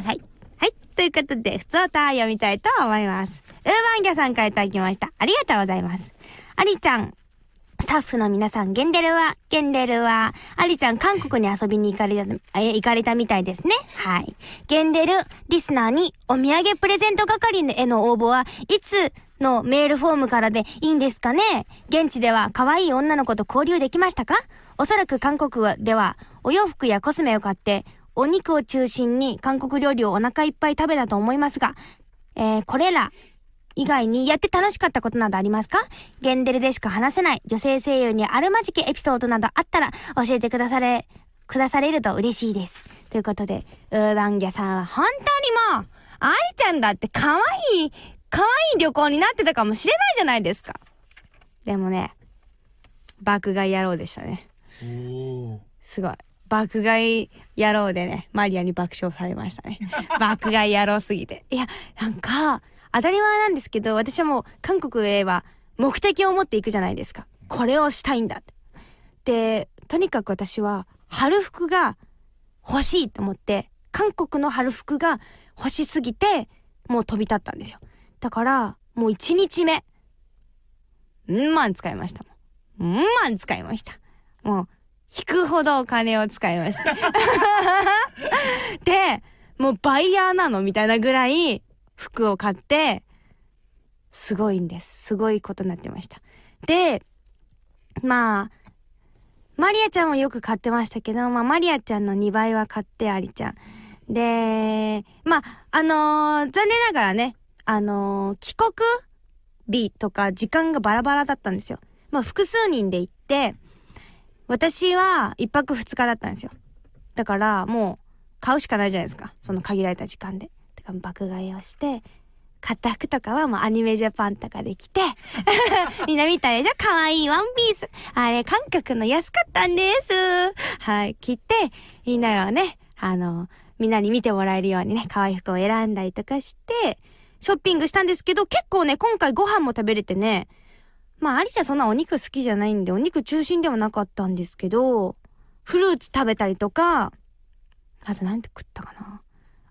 ださい。はい。ということで、普通歌読みたいと思います。ウーバンギャさんからいただきました。ありがとうございます。ありちゃん、スタッフの皆さん、ゲンデルは、ゲンデルは、アリちゃん、韓国に遊びに行かれた、え、行かれたみたいですね。はい。ゲンデル、リスナーに、お土産プレゼント係への応募は、いつのメールフォームからでいいんですかね現地では可愛い女の子と交流できましたか？おそらく韓国では、お洋服やコスメを買って、お肉を中心に韓国料理をお腹いっぱい食べたと思いますが、えー、これら、以外にやって楽しかったことなどありますか？ゲンデルでしか話せない女性声優にあるまじきエピソードなどあったら教えてくだされ、くだされると嬉しいです。ということで、ウーバンギャさんは本当にもう、アリちゃんだって可愛い、可愛い旅行になってたかもしれないじゃないですか。でもね、爆買い野郎でしたね。すごい。爆買い野郎でね、マリアに爆笑されましたね。爆買い野郎すぎて。いや、なんか、当たり前なんですけど、私はもう韓国へは目的を持っていくじゃないですか。これをしたいんだって。で、とにかく私は春服が欲しいと思って、韓国の春服が欲しすぎて、もう飛び立ったんですよ。だから、もう一日目、ん万使いましたもん。ん万使いました。もう、引くほどお金を使いました。で、もうバイヤーなのみたいなぐらい、服を買って、すごいんです。すごいことになってました。で、まあ、マリアちゃんもよく買ってましたけど、まあ、マリアちゃんの2倍は買って、アリちゃん。で、まあ、あのー、残念ながらね、あのー、帰国日とか時間がバラバラだったんですよ。まあ、複数人で行って、私は1泊2日だったんですよ。だから、もう、買うしかないじゃないですか。その限られた時間で。か爆買いをして、買った服とかはもうアニメジャパンとかで着て みんな見たでしょ？可愛いワンピース。あれ、韓国の安かったんです。はい、着て、みんながね、あの、みんなに見てもらえるようにね、可愛い服を選んだりとかして、ショッピングしたんですけど、結構ね、今回ご飯も食べれてね、まあ、アリちゃんそんなお肉好きじゃないんで、お肉中心ではなかったんですけど、フルーツ食べたりとか、あとなんて食ったかな。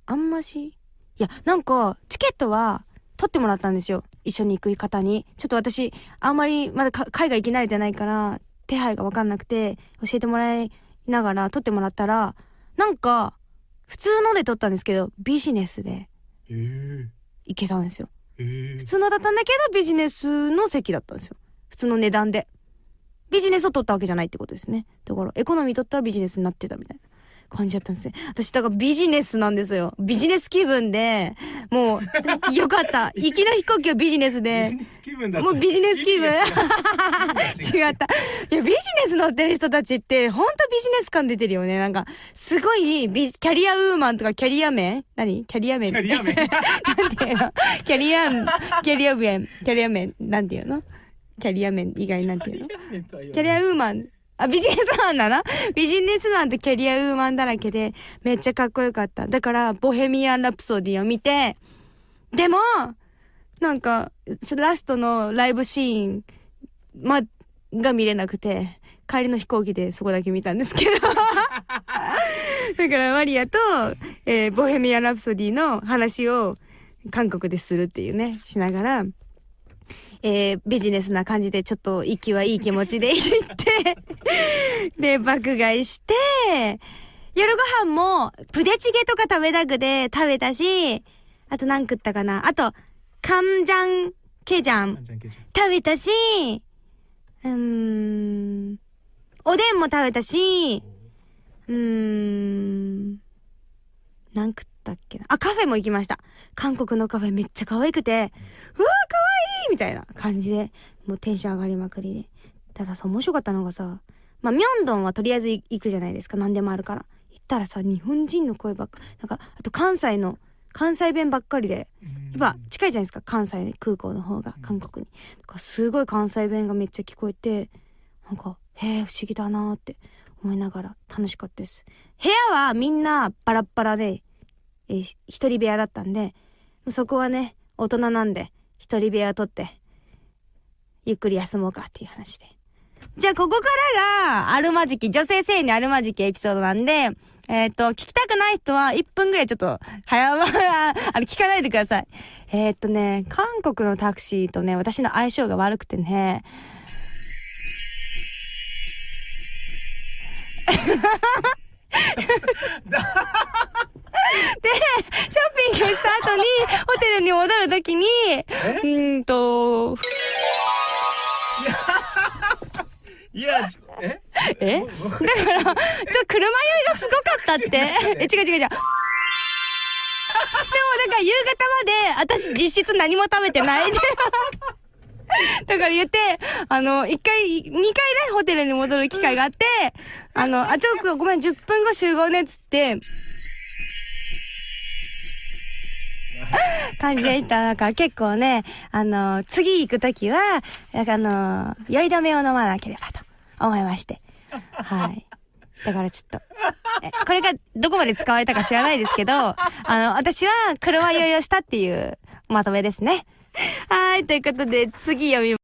あんまし、いや、なんか、チケットは取ってもらったんですよ。一緒に行く方に。ちょっと私、あんまりまだ海外行き慣れてないから、手配がわかんなくて、教えてもらいながら取ってもらったら、なんか、普通ので取ったんですけど、ビジネスで、行けたんですよ。普通のだったんだけど、ビジネスの席だったんですよ。普通の値段で。ビジネスを取ったわけじゃないってことですね。だから、エコノミー取ったらビジネスになってたみたいな。感じだったんですね。私、だからビジネスなんですよ。ビジネス気分で、もう、よかった。行きの飛行機はビジネスで。ビジネス気分だもうビジネス気分。違った。いや、ビジネス乗ってる人たちって、ほんとビジネス感出てるよね。なんか、すごいビ、キャリアウーマンとかキャリア面何？キャリア面キャリア面 なんていうの？キャリア、キャリア面、キャリア面、なんていうの？キャリア面以外なんていうの？キャリアウーマン。あ、ビジネスマンだな。ビジネスマンとキャリアウーマンだらけで、めっちゃかっこよかった。だから、ボヘミアン・ラプソディを見て、でも、なんか、ラストのライブシーン、ま、が見れなくて、帰りの飛行機でそこだけ見たんですけど。だからマリアと、えー、ボヘミアン・ラプソディの話を韓国でするっていうね、しながら、えー、ビジネスな感じでちょっと息はいい気持ちで行って で、爆買いして、夜ご飯も、プデチゲとか食べたくて食べたし、あと何食ったかな。あと、カムジャンケジャン食べたし、うーん、おでんも食べたし、うーん、何食ったっけな。あ、カフェも行きました。韓国のカフェめっちゃ可愛くて、うわみたいな感じで、もうテンション上がりまくりで。たださ、面白かったのがさ、まあ、ミョンドンはとりあえず行くじゃないですか。何でもあるから。行ったらさ、日本人の声ばっか、なんか、あと関西の、関西弁ばっかりで、やっぱ近いじゃないですか、関西空港の方が、韓国に。かすごい関西弁がめっちゃ聞こえて、なんか、へえ、不思議だなって思いながら楽しかったです。部屋はみんなバラッバラで、えー、一人部屋だったんで、そこはね、大人なんで、一人部屋取って、ゆっくり休もうかっていう話で。じゃあ、ここからが、あるまじき、女性性にあるまじきエピソードなんで、えっ、と、聞きたくない人は1分ぐらいちょっと、早ま、あの、聞かないでください。えっ、とね、韓国のタクシーとね、私の相性が悪くてね、ショッピングした後に、ホテルに戻るときに、うーんと、いや、え？え？だから、ちょ車酔いがすごかったって。え、違う違う違う。でも、だから夕方まで、私実質何も食べてない。だから言って、あの、一回、二回ね、ホテルに戻る機会があって、あの、あ、ちょっとごめん、10分後集合ね、っつって、感じでいた。だから結構ね、あの、次行くときは、あの、酔い止めを飲まなければと思いまして。はい。だからちょっと、これがどこまで使われたか知らないですけど、あの、私は車酔いをしたっていうまとめですね。はい、ということで次読みます